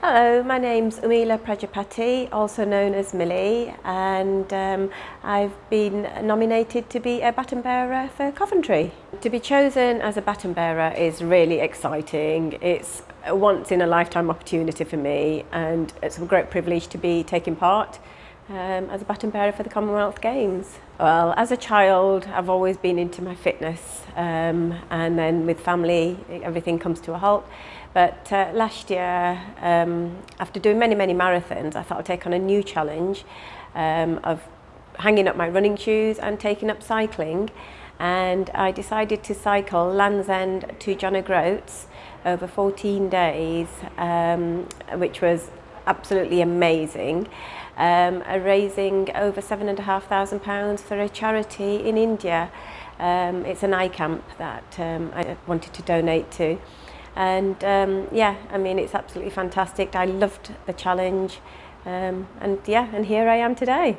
Hello, my name's Umila Prajapati, also known as Millie, and um, I've been nominated to be a baton bearer for Coventry. To be chosen as a baton bearer is really exciting. It's a once in a lifetime opportunity for me and it's a great privilege to be taking part. um, as a baton bearer for the Commonwealth Games. Well, as a child, I've always been into my fitness, um, and then with family, everything comes to a halt. But uh, last year, um, after doing many, many marathons, I thought I'd take on a new challenge um, of hanging up my running shoes and taking up cycling. And I decided to cycle Land's End to John O'Groats over 14 days, um, which was absolutely amazing. um, are raising over £7,500 for a charity in India. Um, it's an eye camp that um, I wanted to donate to. And um, yeah, I mean, it's absolutely fantastic. I loved the challenge. Um, and yeah, and here I am today.